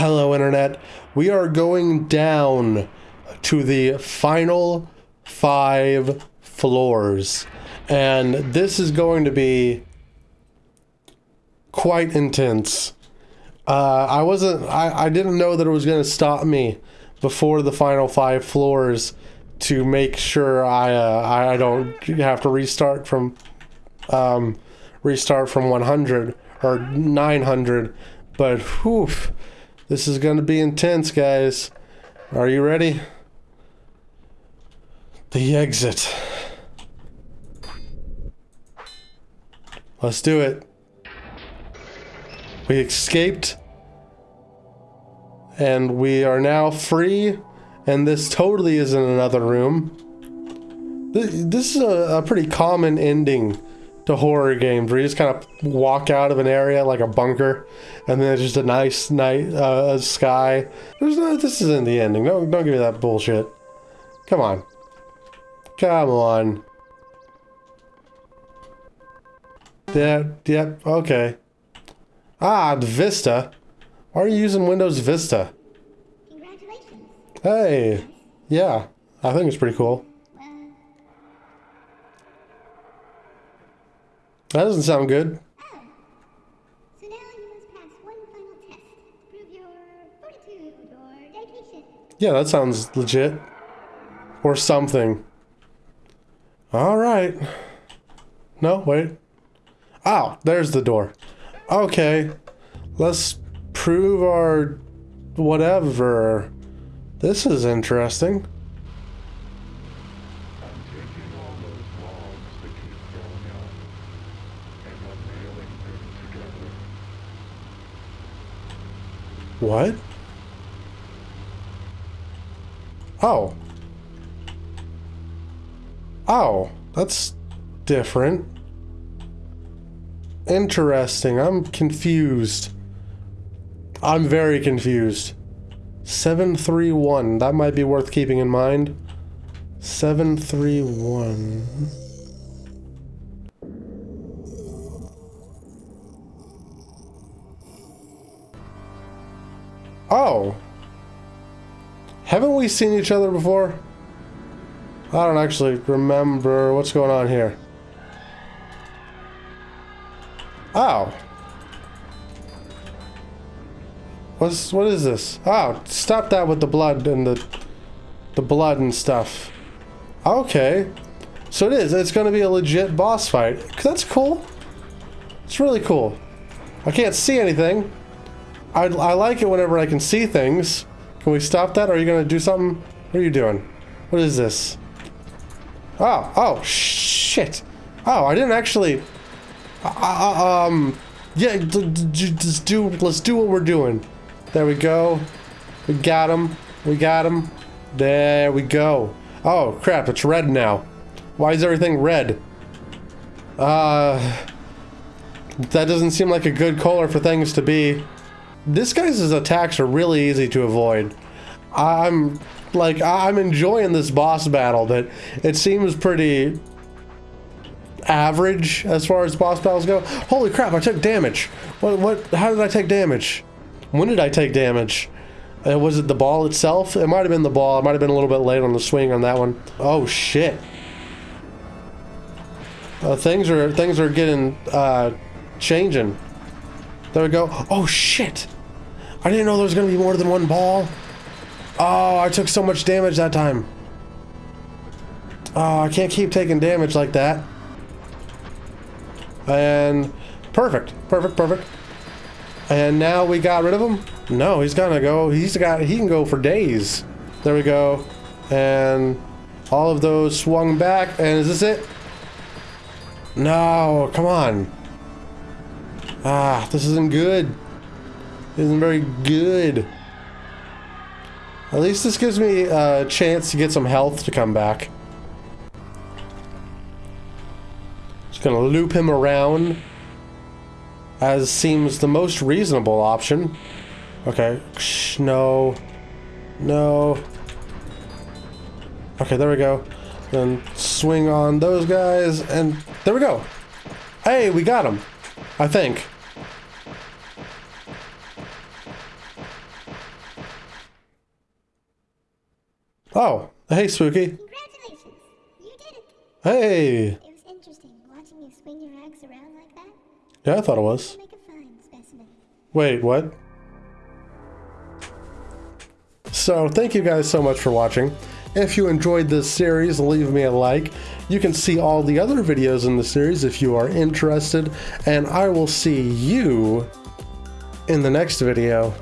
Hello, Internet. We are going down to the final five floors. And this is going to be quite intense. Uh, I wasn't, I, I didn't know that it was going to stop me before the final five floors to make sure I, uh, I don't have to restart from, um, restart from 100 or 900. But whew, this is going to be intense, guys. Are you ready? The exit. Let's do it. We escaped. And we are now free. And this totally isn't another room. This, this is a, a pretty common ending to horror games where you just kind of walk out of an area like a bunker and then it's just a nice night uh, sky. There's no, this isn't the ending. Don't, don't give me that bullshit. Come on. Come on. Yeah, yep, okay. Ah, Vista. Why are you using Windows Vista? Congratulations. Hey. Yeah, I think it's pretty cool. That doesn't sound good. oh. So now you must pass one final test to prove your fortitude or dedication. Yeah, that sounds legit. Or something. Alright. No, wait. Oh, there's the door. Okay. Let's prove our whatever. This is interesting. taking all those bombs that keep going up and I'm nailing them together. What? Oh. Oh, that's different. Interesting. I'm confused. I'm very confused. 731. That might be worth keeping in mind. 731. Oh. Haven't we seen each other before? I don't actually remember what's going on here. Oh. What's what is this? Oh, stop that with the blood and the the blood and stuff. Okay. So it is. It's going to be a legit boss fight. That's cool. It's really cool. I can't see anything. I, I like it whenever I can see things. Can we stop that? Are you going to do something? What are you doing? What is this? Oh, oh, shit. Oh, I didn't actually... Uh, uh, um, yeah, just do, let's do what we're doing. There we go. We got him. We got him. There we go. Oh, crap, it's red now. Why is everything red? Uh... That doesn't seem like a good color for things to be. This guy's attacks are really easy to avoid. I'm like I'm enjoying this boss battle, but it seems pretty average as far as boss battles go. Holy crap! I took damage. What? What? How did I take damage? When did I take damage? Uh, was it the ball itself? It might have been the ball. It might have been a little bit late on the swing on that one. Oh shit! Uh, things are things are getting uh, changing. There we go. Oh shit! I didn't know there was gonna be more than one ball. Oh, I took so much damage that time. Oh, I can't keep taking damage like that. And perfect, perfect, perfect. And now we got rid of him? No, he's gonna go. He's got. He can go for days. There we go. And all of those swung back. And is this it? No, come on. Ah, this isn't good. This Isn't very good. At least this gives me a chance to get some health to come back. Just gonna loop him around as seems the most reasonable option. Okay, no, no. Okay, there we go. Then swing on those guys, and there we go. Hey, we got him. I think. Oh, hey, Spooky. Congratulations! You did it! Hey! It was interesting watching you swing your around like that. Yeah, I thought it was. Wait, what? So, thank you guys so much for watching. If you enjoyed this series, leave me a like. You can see all the other videos in the series if you are interested, and I will see you in the next video.